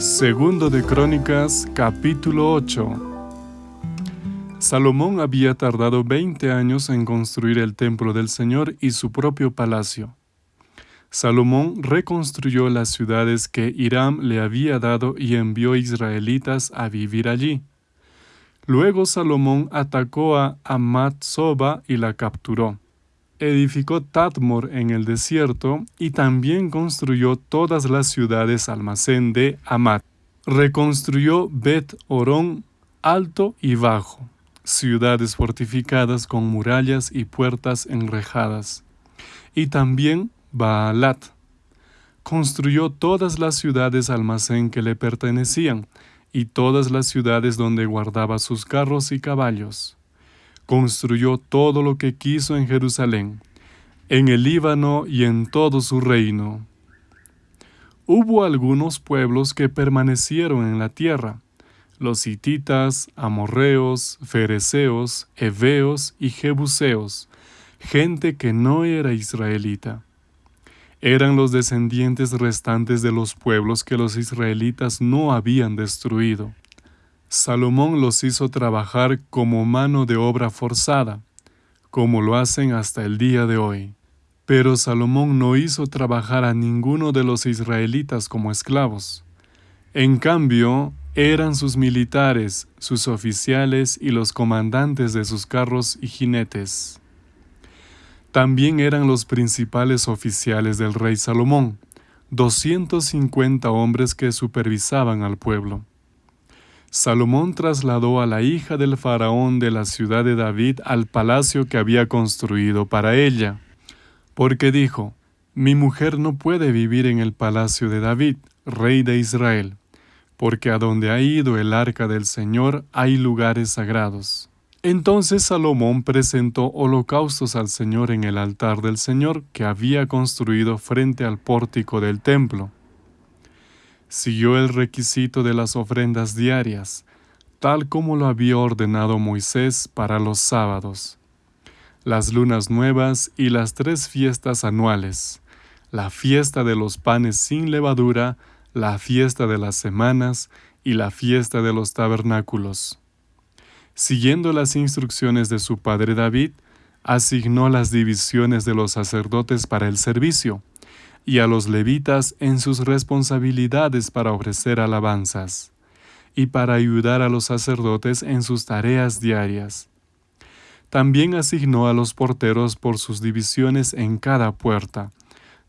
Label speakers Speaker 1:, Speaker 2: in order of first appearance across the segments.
Speaker 1: Segundo de Crónicas, capítulo 8. Salomón había tardado 20 años en construir el templo del Señor y su propio palacio. Salomón reconstruyó las ciudades que Hiram le había dado y envió israelitas a vivir allí. Luego Salomón atacó a Amat Soba y la capturó edificó Tadmor en el desierto y también construyó todas las ciudades almacén de Amat. Reconstruyó Bet Orón alto y bajo, ciudades fortificadas con murallas y puertas enrejadas. Y también Baalat. Construyó todas las ciudades almacén que le pertenecían y todas las ciudades donde guardaba sus carros y caballos construyó todo lo que quiso en Jerusalén, en el Líbano y en todo su reino. Hubo algunos pueblos que permanecieron en la tierra, los hititas, amorreos, fereceos, heveos y jebuseos, gente que no era israelita. Eran los descendientes restantes de los pueblos que los israelitas no habían destruido. Salomón los hizo trabajar como mano de obra forzada, como lo hacen hasta el día de hoy. Pero Salomón no hizo trabajar a ninguno de los israelitas como esclavos. En cambio, eran sus militares, sus oficiales y los comandantes de sus carros y jinetes. También eran los principales oficiales del rey Salomón, 250 hombres que supervisaban al pueblo. Salomón trasladó a la hija del faraón de la ciudad de David al palacio que había construido para ella, porque dijo, Mi mujer no puede vivir en el palacio de David, rey de Israel, porque a donde ha ido el arca del Señor hay lugares sagrados. Entonces Salomón presentó holocaustos al Señor en el altar del Señor que había construido frente al pórtico del templo siguió el requisito de las ofrendas diarias, tal como lo había ordenado Moisés para los sábados, las lunas nuevas y las tres fiestas anuales, la fiesta de los panes sin levadura, la fiesta de las semanas y la fiesta de los tabernáculos. Siguiendo las instrucciones de su padre David, asignó las divisiones de los sacerdotes para el servicio, y a los levitas en sus responsabilidades para ofrecer alabanzas, y para ayudar a los sacerdotes en sus tareas diarias. También asignó a los porteros por sus divisiones en cada puerta,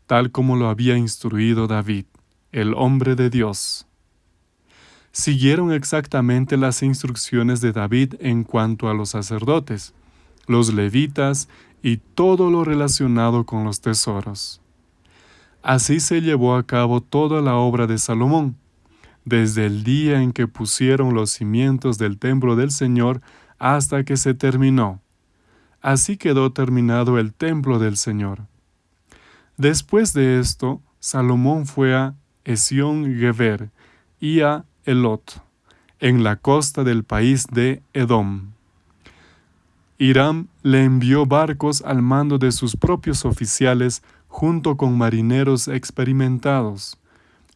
Speaker 1: tal como lo había instruido David, el hombre de Dios. Siguieron exactamente las instrucciones de David en cuanto a los sacerdotes, los levitas y todo lo relacionado con los tesoros. Así se llevó a cabo toda la obra de Salomón, desde el día en que pusieron los cimientos del templo del Señor hasta que se terminó. Así quedó terminado el templo del Señor. Después de esto, Salomón fue a Esión Geber y a Elot, en la costa del país de Edom. Hiram le envió barcos al mando de sus propios oficiales junto con marineros experimentados.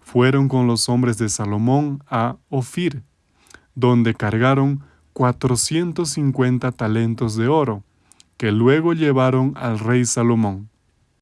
Speaker 1: Fueron con los hombres de Salomón a Ofir, donde cargaron 450 talentos de oro, que luego llevaron al rey Salomón.